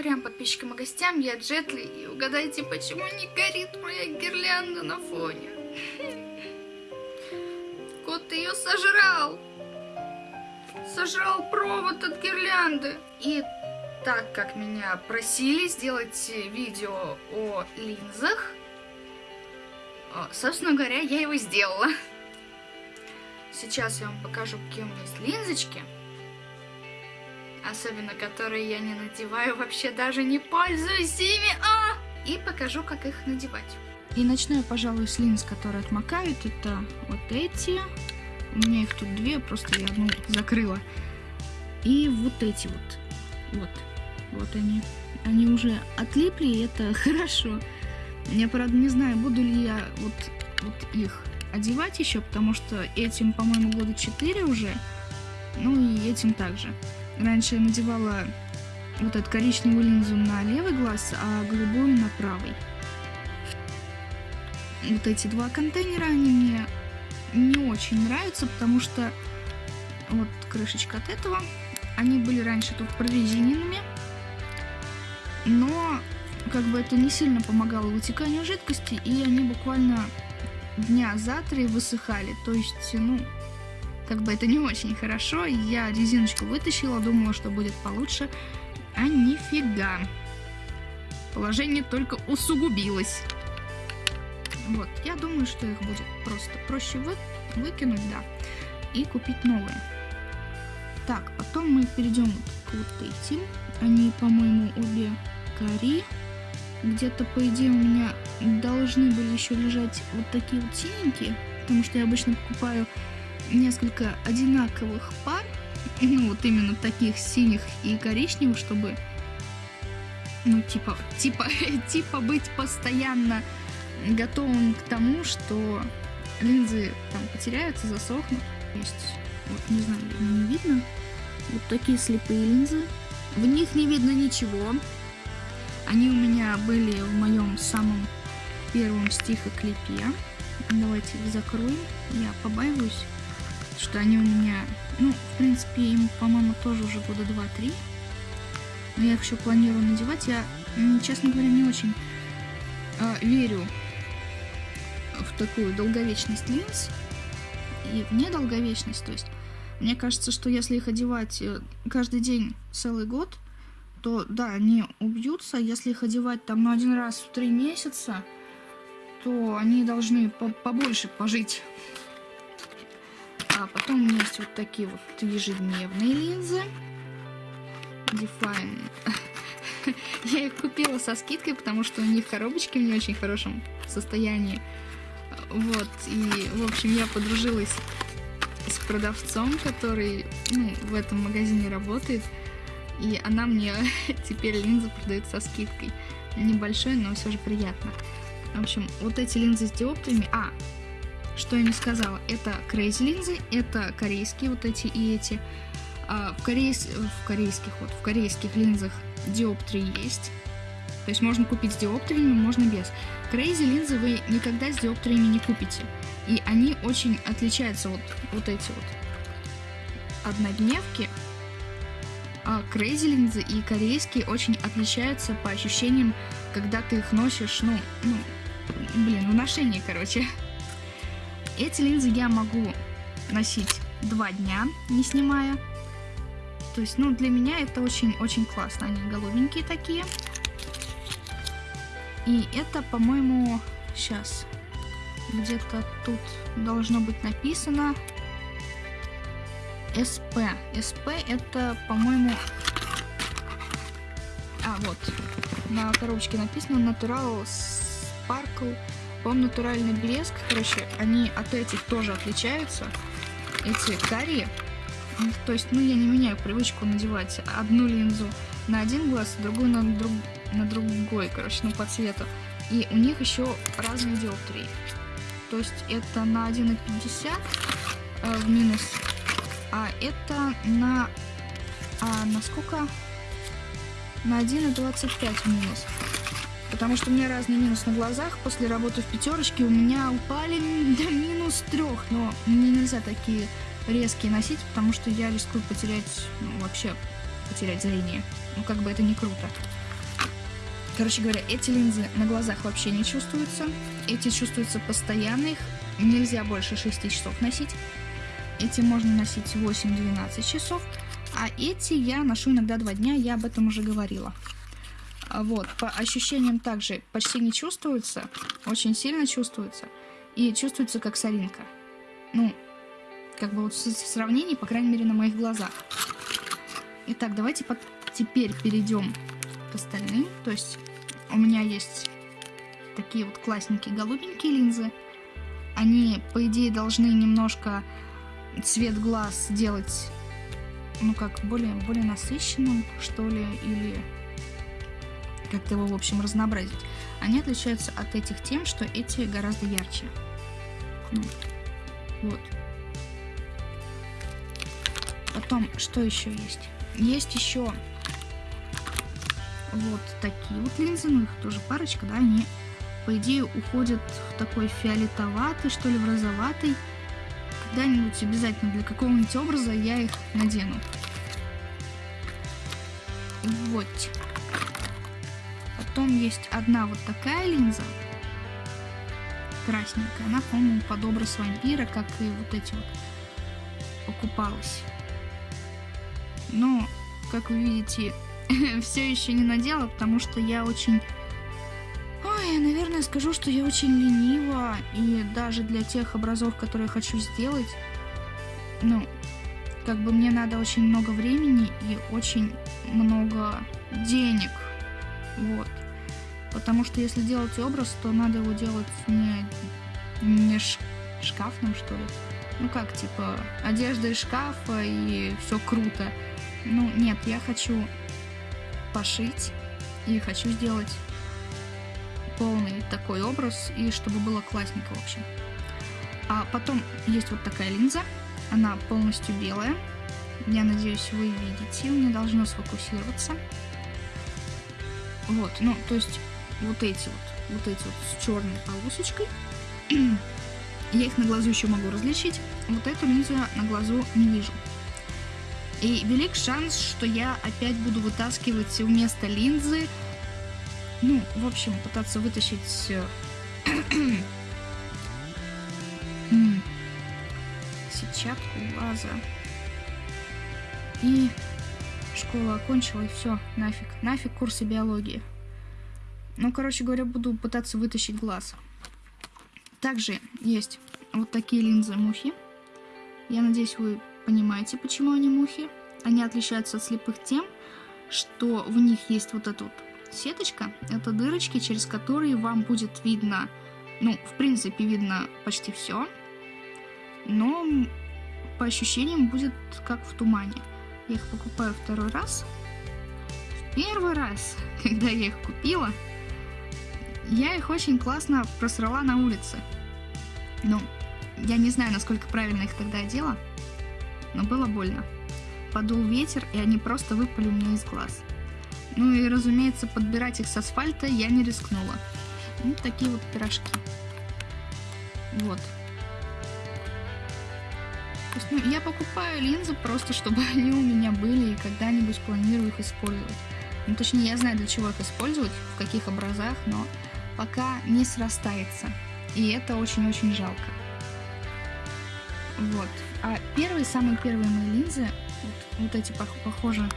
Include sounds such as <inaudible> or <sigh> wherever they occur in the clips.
Прям подписчикам и гостям, я Джетли, и угадайте, почему не горит моя гирлянда на фоне. Кот ее сожрал. Сожрал провод от гирлянды. И так как меня просили сделать видео о линзах, собственно говоря, я его сделала. Сейчас я вам покажу, какие у меня есть линзочки. Особенно, которые я не надеваю, вообще даже не пользуюсь ими. А! И покажу, как их надевать. И начну я, пожалуй, с линз, которые отмокают. Это вот эти. У меня их тут две, просто я одну закрыла. И вот эти вот. Вот. Вот они. Они уже отлипли, и это <laughs> хорошо. Я, правда, не знаю, буду ли я вот, вот их одевать еще, потому что этим, по-моему, года 4 уже. Ну и этим также. Раньше я надевала вот эту коричневую линзу на левый глаз, а голубую на правый. Вот эти два контейнера, они мне не очень нравятся, потому что вот крышечка от этого, они были раньше тут прорезиненными, но как бы это не сильно помогало вытеканию жидкости, и они буквально дня за три высыхали. То есть, ну, как бы это не очень хорошо. Я резиночку вытащила, думала, что будет получше. А нифига. Положение только усугубилось. Вот, я думаю, что их будет просто проще вы, выкинуть, да, и купить новые. Так, потом мы перейдем к вот этим. Они, по-моему, обе кори. Где-то, по идее, у меня должны были еще лежать вот такие вот синенькие, потому что я обычно покупаю несколько одинаковых пар, <laughs> ну вот именно таких синих и коричневых, чтобы, ну типа, типа, <laughs> типа быть постоянно готовым к тому, что линзы там потеряются, засохнут. Есть, вот не знаю, не видно, вот такие слепые линзы. В них не видно ничего. Они у меня были в моем самом первом стихоклипе. Давайте их закроем. Я побаиваюсь, что они у меня... Ну, в принципе, им, по-моему, тоже уже года 2-3. Но я их еще планирую надевать. Я, честно говоря, не очень э, верю в такую долговечность линз. И в недолговечность. То есть, мне кажется, что если их одевать э, каждый день целый год, то да, они убьются. Если их одевать там ну, один раз в три месяца, то они должны по побольше пожить. А потом у меня есть вот такие вот ежедневные линзы. Define. <laughs> Я их купила со скидкой, потому что у них коробочки в не очень хорошем состоянии. Вот, и, в общем, я подружилась с продавцом, который ну, в этом магазине работает. И она мне <laughs> теперь линзы продает со скидкой. Небольшой, но все же приятно. В общем, вот эти линзы с диоптриями... А, что я не сказала, это Crazy линзы, это корейские вот эти и эти. А в, корейс... в корейских вот, в корейских линзах диоптрии есть. То есть можно купить с диоптриями, можно без. Crazy линзы вы никогда с диоптриями не купите. И они очень отличаются, вот, вот эти вот однодневки а Crazy линзы и корейские очень отличаются по ощущениям, когда ты их носишь, ну, ну, блин, в ношении, короче. Эти линзы я могу носить два дня, не снимая. То есть, ну, для меня это очень-очень классно. Они голубенькие такие. И это, по-моему, сейчас где-то тут должно быть написано СП. СП это, по-моему... А, вот. На коробочке написано Natural Sparkle. По-моему, натуральный блеск. Короче, они от этих тоже отличаются. Эти карие. То есть, ну, я не меняю привычку надевать одну линзу на один глаз, другую на, друг, на другой, короче, ну, по цвету. И у них еще разные диоптрии. То есть, это на 1,50 э, в минус а это на... А на сколько? На 1,25 минус. Потому что у меня разный минус на глазах. После работы в пятерочке у меня упали <laughs> до минус трех. Но мне нельзя такие резкие носить, потому что я рискую потерять, ну, вообще потерять зрение. Ну, как бы это не круто. Короче говоря, эти линзы на глазах вообще не чувствуются. Эти чувствуются постоянно, их нельзя больше 6 часов носить. Эти можно носить 8-12 часов. А эти я ношу иногда 2 дня, я об этом уже говорила. А вот, по ощущениям также почти не чувствуется, очень сильно чувствуется. И чувствуется как соринка. Ну, как бы вот в сравнении, по крайней мере, на моих глазах. Итак, давайте под... теперь перейдем к остальным. То есть у меня есть такие вот классненькие голубенькие линзы. Они, по идее, должны немножко цвет глаз делать, ну как, более, более насыщенным, что ли, или как-то его, в общем, разнообразить. Они отличаются от этих тем, что эти гораздо ярче. Ну, вот. Потом, что еще есть? Есть еще вот такие вот линзы, ну их тоже парочка, да, они, по идее, уходят в такой фиолетоватый, что ли, в розоватый. Когда-нибудь обязательно для какого-нибудь образа я их надену. Вот. Потом есть одна вот такая линза. Красненькая. Она, по-моему, под образ вампира, как и вот эти вот покупалась. Но, как вы видите, <laughs> все еще не надела, потому что я очень... Ой, наверное, скажу, что я очень ленива, и даже для тех образов, которые я хочу сделать, ну, как бы мне надо очень много времени и очень много денег. Вот. Потому что если делать образ, то надо его делать не, не шкафным, что ли. Ну как, типа, одежда из шкафа и все круто. Ну, нет, я хочу пошить и хочу сделать полный такой образ и чтобы было классненько, в общем. А потом есть вот такая линза, она полностью белая. Я надеюсь, вы видите, у меня должно сфокусироваться. Вот, ну, то есть вот эти вот, вот эти вот с черной полосочкой. <clears throat> Я их на глазу еще могу различить. Вот эту линзу я на глазу не вижу. И велик шанс, что я опять буду вытаскивать вместо линзы, ну, в общем, пытаться вытащить э, <clears throat> сетчатку глаза. И школа окончила, и все, нафиг, нафиг курсы биологии. Ну, короче говоря, буду пытаться вытащить глаз. Также есть вот такие линзы мухи. Я надеюсь, вы понимаете, почему они мухи. Они отличаются от слепых тем, что в них есть вот эта вот сеточка. Это дырочки, через которые вам будет видно, ну, в принципе, видно почти все. Но по ощущениям будет как в тумане. Я их покупаю второй раз. Первый раз, <laughs> когда я их купила, я их очень классно просрала на улице. Ну, я не знаю, насколько правильно их тогда одела но было больно. Подул ветер, и они просто выпали меня из глаз. Ну и, разумеется, подбирать их с асфальта я не рискнула. Ну, такие вот пирожки. Вот. Есть, ну, я покупаю линзы просто, чтобы <laughs> они у меня были, и когда-нибудь планирую их использовать. Ну, точнее, я знаю, для чего их использовать, в каких образах, но пока не срастается. И это очень-очень жалко. Вот. А первые, самые первые мои линзы, вот, вот эти похоже,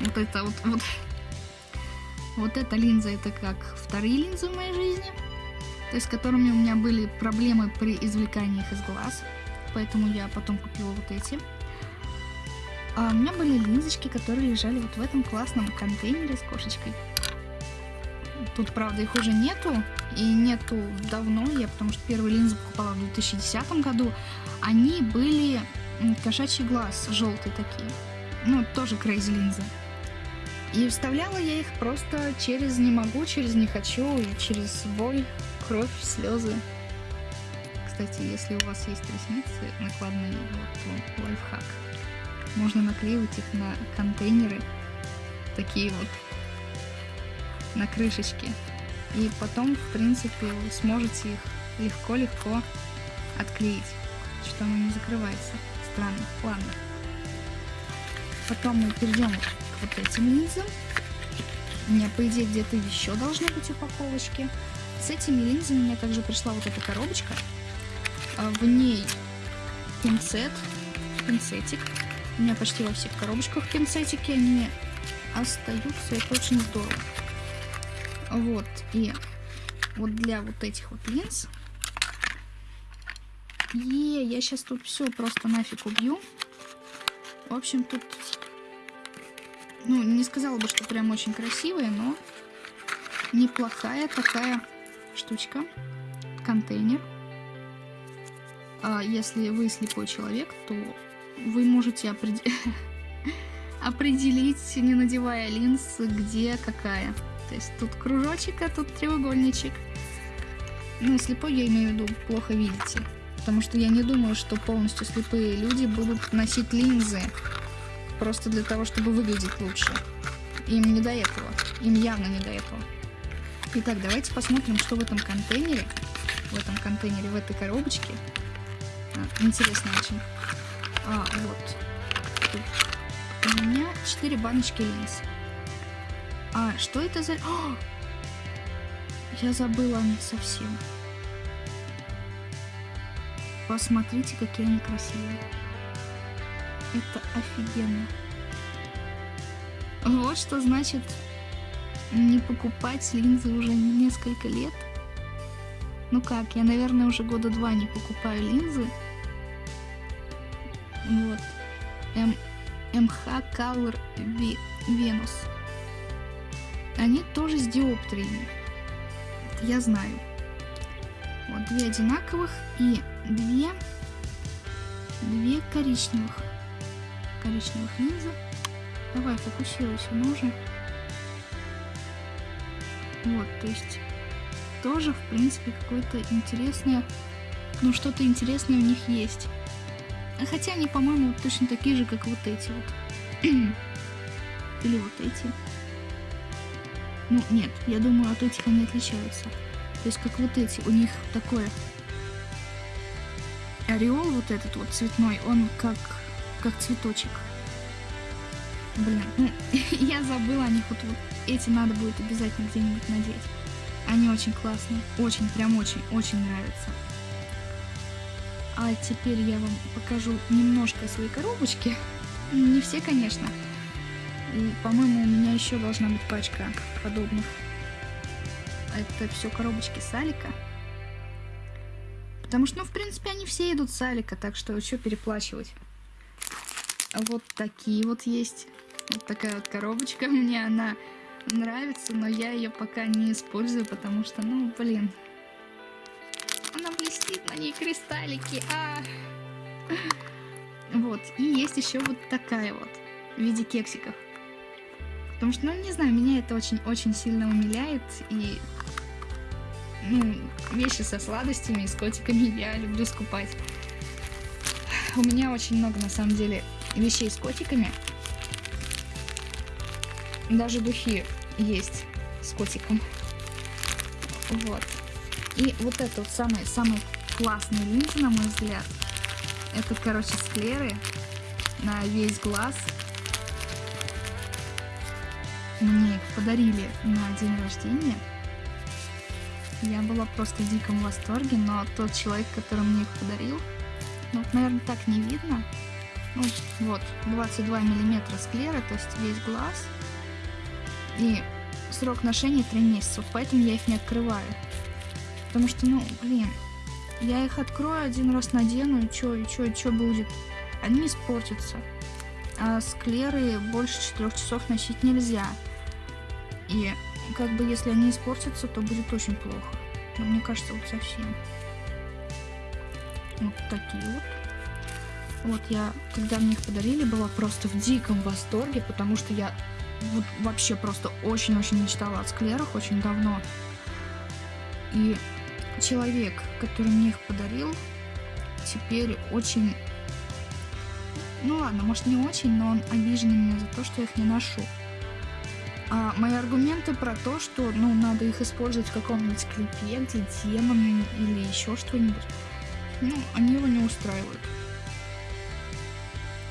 вот это вот, вот, вот эта линза, это как вторые линзы в моей жизни, то есть с которыми у меня были проблемы при извлекании их из глаз, поэтому я потом купила вот эти. А у меня были линзочки, которые лежали вот в этом классном контейнере с кошечкой. Тут, правда, их уже нету, и нету давно, я потому что первые линзы покупала в 2010 году. Они были кошачий глаз, желтые такие. Ну, тоже крейзи линзы. И вставляла я их просто через не могу, через не хочу, и через боль, кровь, слезы. Кстати, если у вас есть ресницы накладные, вот, лайфхак. Можно наклеивать их на контейнеры, такие вот на крышечке. И потом, в принципе, вы сможете их легко-легко отклеить, что оно не закрывается. Странно, ладно. Потом мы перейдем к вот этим линзам. У меня, по идее, где-то еще должны быть упаковочки. С этими линзами мне также пришла вот эта коробочка. А, в ней пинцет, пинцетик. У меня почти во всех коробочках пинцетики, они остаются, это очень здорово. Вот, и вот для вот этих вот линз. Е, я сейчас тут все просто нафиг убью. В общем, тут, ну, не сказала бы, что прям очень красивая, но неплохая такая штучка. Контейнер. А если вы слепой человек, то вы можете опред... <laughs> определить, не надевая линз, где какая. То есть тут кружочек, а тут треугольничек. Ну, слепой я имею в виду, плохо видите. Потому что я не думаю, что полностью слепые люди будут носить линзы просто для того, чтобы выглядеть лучше. Им не до этого. Им явно не до этого. Итак, давайте посмотрим, что в этом контейнере. В этом контейнере, в этой коробочке. А, интересно очень. А, вот. Тут у меня 4 баночки линз. А, что это за... О! <gasps> Я забыла о них совсем. Посмотрите, какие они красивые. Это офигенно. Вот что значит не покупать линзы уже несколько лет. Ну как, я, наверное, уже года два не покупаю линзы. Вот. М MH Color Venus. Они тоже с диоптриями. Я знаю. Вот две одинаковых и две, две коричневых. Коричневых линзы. Давай, фокусируйся, ну уже. Вот, то есть тоже, в принципе, какое-то интересное, ну что-то интересное у них есть. Хотя они, по-моему, точно такие же, как вот эти вот. <clears throat> Или вот эти. Ну, нет, я думаю, от этих они отличаются. То есть, как вот эти, у них такое... Ореол вот этот вот цветной, он как, как цветочек. Блин, ну, <laughs> я забыла о них. Вот, вот эти надо будет обязательно где-нибудь надеть. Они очень классные. Очень, прям очень, очень нравятся. А теперь я вам покажу немножко свои коробочки. Не все, конечно. И, по-моему, у меня еще должна быть пачка подобных. Это все коробочки Салика. Потому что, ну, в принципе, они все идут Салика, так что что переплачивать. Вот такие вот есть. Вот такая вот коробочка. Мне она нравится, но я ее пока не использую, потому что, ну, блин, она блестит, на ней кристаллики. А. Вот. И есть еще вот такая вот в виде кексиков. Потому что, ну, не знаю, меня это очень-очень сильно умиляет. И, ну, вещи со сладостями и с котиками я люблю скупать. У меня очень много, на самом деле, вещей с котиками. Даже духи есть с котиком. Вот. И вот это вот самые, самые классные линзы, на мой взгляд. Это, короче, склеры на весь глаз. Мне их подарили на день рождения. Я была просто в диком восторге, но тот человек, который мне их подарил, ну, наверное, так не видно. Ну, вот, 22 миллиметра склеры, то есть весь глаз. И срок ношения 3 месяца, поэтому я их не открываю. Потому что, ну, блин, я их открою один раз надену, и чё, и чё, и чё будет? Они испортятся. А склеры больше четырех часов носить нельзя. И как бы если они испортятся, то будет очень плохо. Но мне кажется, вот совсем. Вот такие вот. Вот я, когда мне их подарили, была просто в диком восторге, потому что я вот вообще просто очень-очень мечтала о склерах очень давно. И человек, который мне их подарил, теперь очень... Ну ладно, может не очень, но он обижен меня за то, что я их не ношу. А мои аргументы про то, что ну, надо их использовать в каком-нибудь клипе, где демон или еще что-нибудь, ну, они его не устраивают.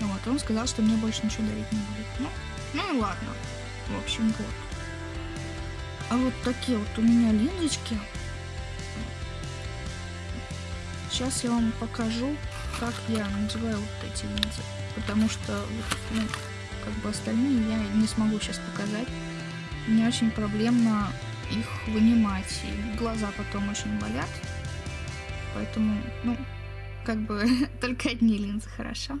Вот, он сказал, что мне больше ничего дарить не будет. Ну, ну ладно. В общем, вот. А вот такие вот у меня линзочки. Сейчас я вам покажу, как я надеваю вот эти линзы. Потому что, ну, как бы остальные я не смогу сейчас показать. Мне очень проблемно их вынимать, и глаза потом очень болят. Поэтому, ну, как бы <laughs> только одни линзы, хорошо?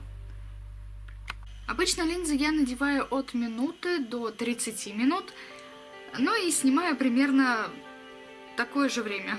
Обычно линзы я надеваю от минуты до 30 минут, ну и снимаю примерно такое же время.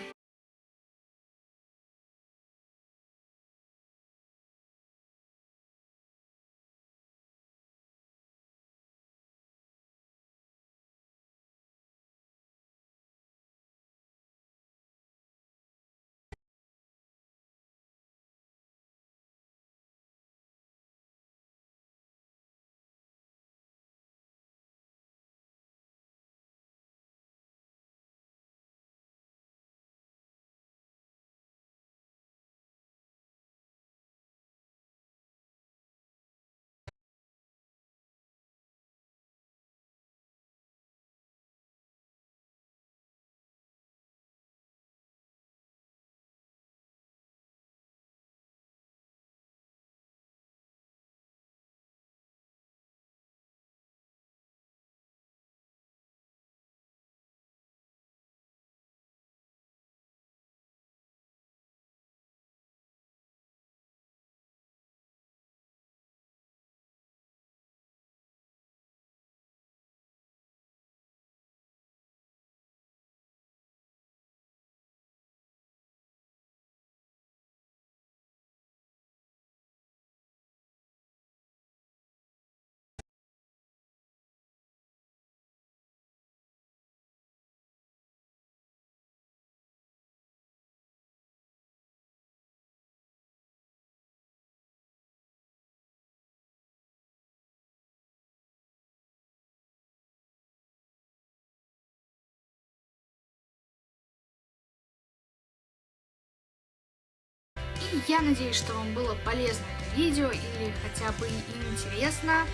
Я надеюсь, что вам было полезно это видео или хотя бы интересно.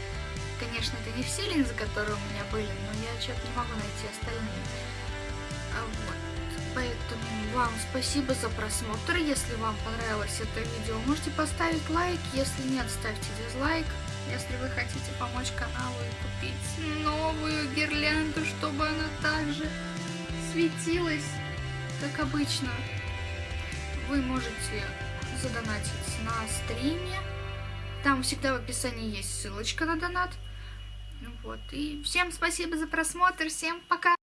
Конечно, это не все линзы, которые у меня были, но я что-то не могу найти остальные. А вот. Поэтому вам спасибо за просмотр. Если вам понравилось это видео, можете поставить лайк. Если нет, ставьте дизлайк. Если вы хотите помочь каналу и купить новую гирлянду, чтобы она также светилась, как обычно, вы можете задонатить на стриме. Там всегда в описании есть ссылочка на донат. Вот. И всем спасибо за просмотр. Всем пока!